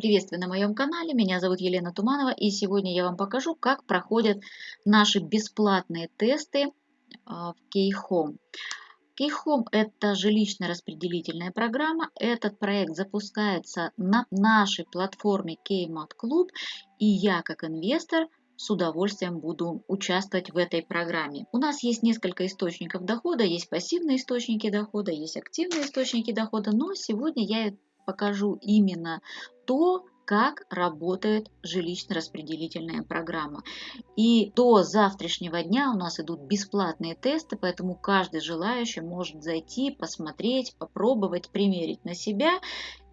Приветствую на моем канале, меня зовут Елена Туманова и сегодня я вам покажу, как проходят наши бесплатные тесты а, в Keyhome. Keyhome – это жилищно-распределительная программа. Этот проект запускается на нашей платформе Keymat Club и я как инвестор с удовольствием буду участвовать в этой программе. У нас есть несколько источников дохода, есть пассивные источники дохода, есть активные источники дохода, но сегодня я покажу именно то, как работает жилищно-распределительная программа. И до завтрашнего дня у нас идут бесплатные тесты, поэтому каждый желающий может зайти, посмотреть, попробовать, примерить на себя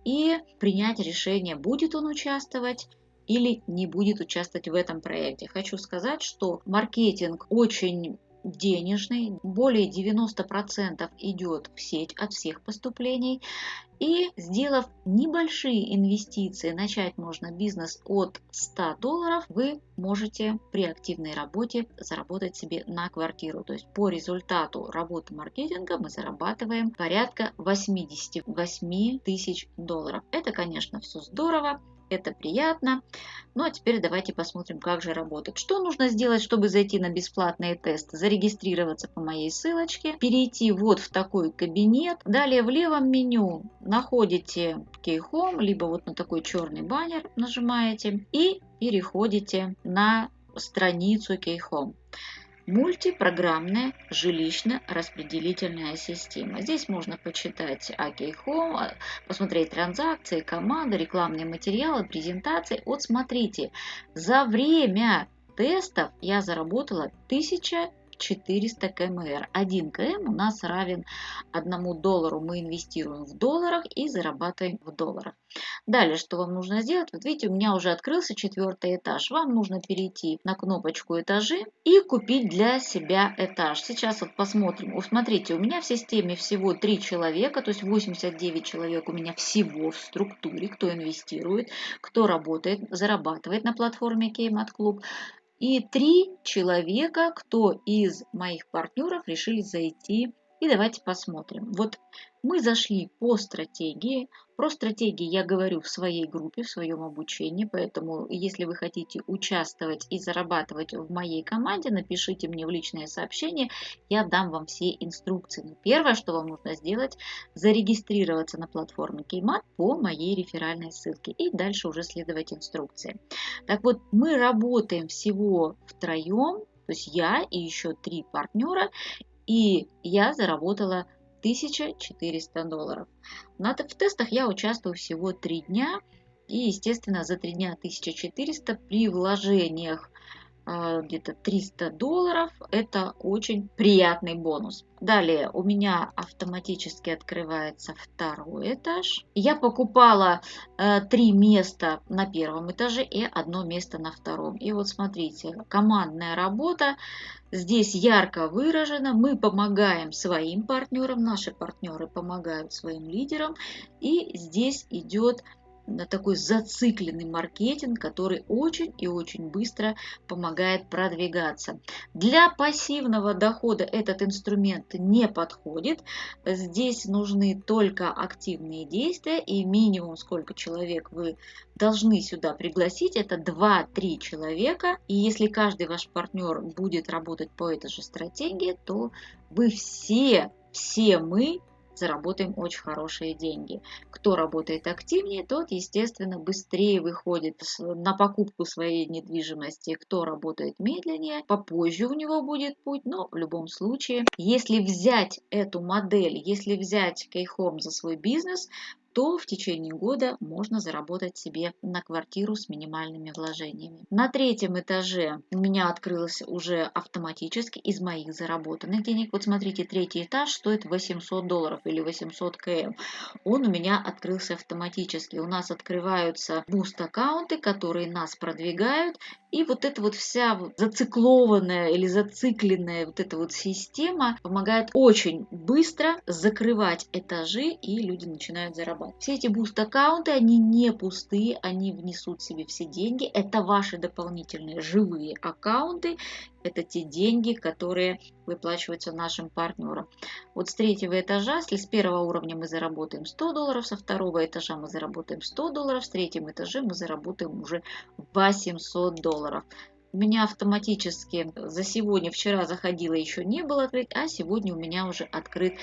и принять решение, будет он участвовать или не будет участвовать в этом проекте. Хочу сказать, что маркетинг очень денежный, более 90% идет в сеть от всех поступлений. И сделав небольшие инвестиции, начать можно бизнес от 100 долларов, вы можете при активной работе заработать себе на квартиру. То есть по результату работы маркетинга мы зарабатываем порядка 88 тысяч долларов. Это, конечно, все здорово, это приятно. Ну а теперь давайте посмотрим, как же работает. Что нужно сделать, чтобы зайти на бесплатный тест? Зарегистрироваться по моей ссылочке, перейти вот в такой кабинет. Далее в левом меню находите Key Home, либо вот на такой черный баннер нажимаете и переходите на страницу Key Home мультипрограммная жилищно-распределительная система. Здесь можно почитать Окей Home, посмотреть транзакции, команды, рекламные материалы, презентации. Вот смотрите, за время тестов я заработала 1000 400 КМР. 1 КМ у нас равен 1 доллару. Мы инвестируем в долларах и зарабатываем в долларах. Далее, что вам нужно сделать? Вот видите, у меня уже открылся четвертый этаж. Вам нужно перейти на кнопочку этажи и купить для себя этаж. Сейчас вот посмотрим. Вот смотрите, у меня в системе всего 3 человека, то есть 89 человек у меня всего в структуре, кто инвестирует, кто работает, зарабатывает на платформе Keymat Club и три человека, кто из моих партнеров решили зайти. И давайте посмотрим. Вот мы зашли по стратегии. Про стратегии я говорю в своей группе, в своем обучении, поэтому если вы хотите участвовать и зарабатывать в моей команде, напишите мне в личное сообщение, я дам вам все инструкции. Но первое, что вам нужно сделать, зарегистрироваться на платформе Кеймат по моей реферальной ссылке и дальше уже следовать инструкции. Так вот, мы работаем всего втроем, то есть я и еще три партнера, и я заработала 1400 долларов. На, в тестах я участвую всего 3 дня. И, естественно, за 3 дня 1400 при вложениях где-то 300 долларов. Это очень приятный бонус. Далее у меня автоматически открывается второй этаж. Я покупала э, три места на первом этаже и одно место на втором. И вот смотрите, командная работа здесь ярко выражена. Мы помогаем своим партнерам, наши партнеры помогают своим лидерам. И здесь идет такой зацикленный маркетинг, который очень и очень быстро помогает продвигаться. Для пассивного дохода этот инструмент не подходит. Здесь нужны только активные действия и минимум сколько человек вы должны сюда пригласить, это 2-3 человека. И если каждый ваш партнер будет работать по этой же стратегии, то вы все, все мы заработаем очень хорошие деньги. Кто работает активнее, тот, естественно, быстрее выходит на покупку своей недвижимости. Кто работает медленнее, попозже у него будет путь, но в любом случае, если взять эту модель, если взять Кейхом за свой бизнес, то в течение года можно заработать себе на квартиру с минимальными вложениями. На третьем этаже у меня открылось уже автоматически из моих заработанных денег. Вот смотрите, третий этаж стоит 800 долларов или 800 км. Он у меня открылся автоматически. У нас открываются boost-аккаунты, которые нас продвигают. И вот эта вот вся зациклованная или зацикленная вот эта вот система помогает очень быстро закрывать этажи, и люди начинают зарабатывать аккаунт. Все эти boost-аккаунты, они не пустые, они несут в себе все деньги. Это ваши дополнительные живые аккаунты, это те деньги, которые выплачиваются нашим партнерам. Вот с третьего этажа, если с первого уровня мы заработаем 100 долларов, со второго этажа мы заработаем 100 долларов, с третьем этаже мы заработаем уже 800 долларов. У меня автоматически за сегодня, вчера заходила, еще не был открыт, а сегодня у меня уже открыт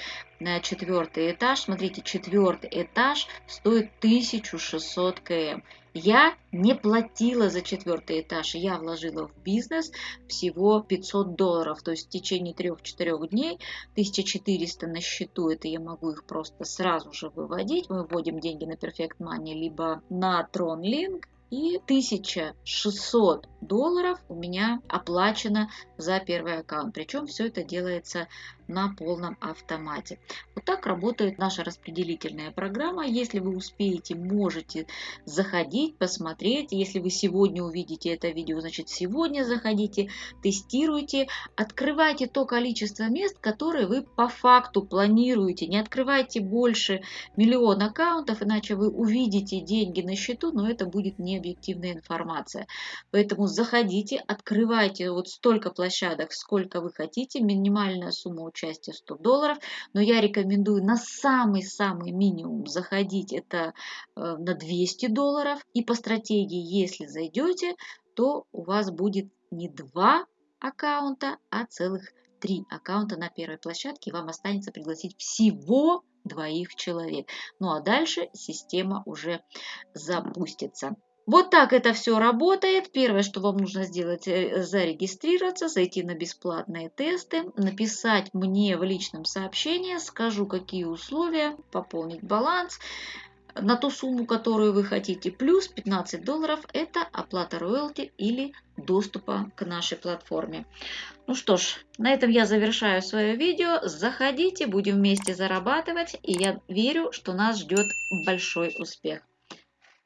на четвертый этаж. Смотрите, четвертый этаж стоит 1600 км. Я не платила за четвертый этаж, я вложила в бизнес всего 500 долларов, то есть в течение 3-4 дней 1400 на счету, это я могу их просто сразу же выводить, мы вводим деньги на Perfect Money, либо на TronLink, и 1600 долларов у меня оплачено за первый аккаунт. Причем все это делается на полном автомате. Вот так работает наша распределительная программа. Если вы успеете, можете заходить, посмотреть. Если вы сегодня увидите это видео, значит сегодня заходите, тестируйте, открывайте то количество мест, которые вы по факту планируете. Не открывайте больше миллиона аккаунтов, иначе вы увидите деньги на счету, но это будет не объективная информация. Поэтому заходите, открывайте вот столько площадок, сколько вы хотите. Минимальная сумма участия 100 долларов. Но я рекомендую на самый-самый минимум заходить это э, на 200 долларов. И по стратегии, если зайдете, то у вас будет не два аккаунта, а целых три аккаунта на первой площадке. Вам останется пригласить всего двоих человек. Ну а дальше система уже запустится. Вот так это все работает. Первое, что вам нужно сделать, э, зарегистрироваться, зайти на бесплатные тесты, написать мне в личном сообщении, скажу, какие условия, пополнить баланс на ту сумму, которую вы хотите, плюс 15 долларов – это оплата роялти или доступа к нашей платформе. Ну что ж, на этом я завершаю свое видео. Заходите, будем вместе зарабатывать, и я верю, что нас ждет большой успех.